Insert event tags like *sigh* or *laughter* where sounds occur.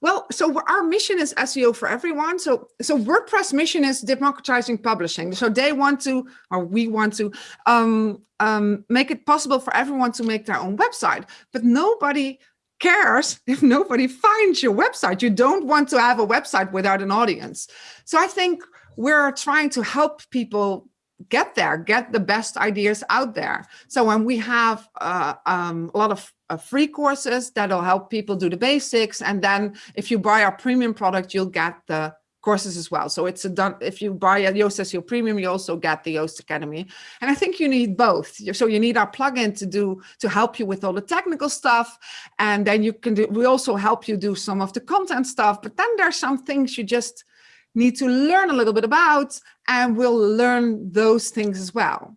Well, so our mission is SEO for everyone. So, so WordPress mission is democratizing publishing. So they want to, or we want to, um, um, make it possible for everyone to make their own website. But nobody cares *laughs* if nobody finds your website. You don't want to have a website without an audience. So I think we're trying to help people get there, get the best ideas out there. So when we have uh, um, a lot of uh, free courses that'll help people do the basics. And then if you buy our premium product, you'll get the courses as well. So it's a done, if you buy a Yoast SEO Premium, you also get the Yoast Academy. And I think you need both. So you need our plugin to do, to help you with all the technical stuff. And then you can do, we also help you do some of the content stuff, but then there's some things you just need to learn a little bit about and we'll learn those things as well.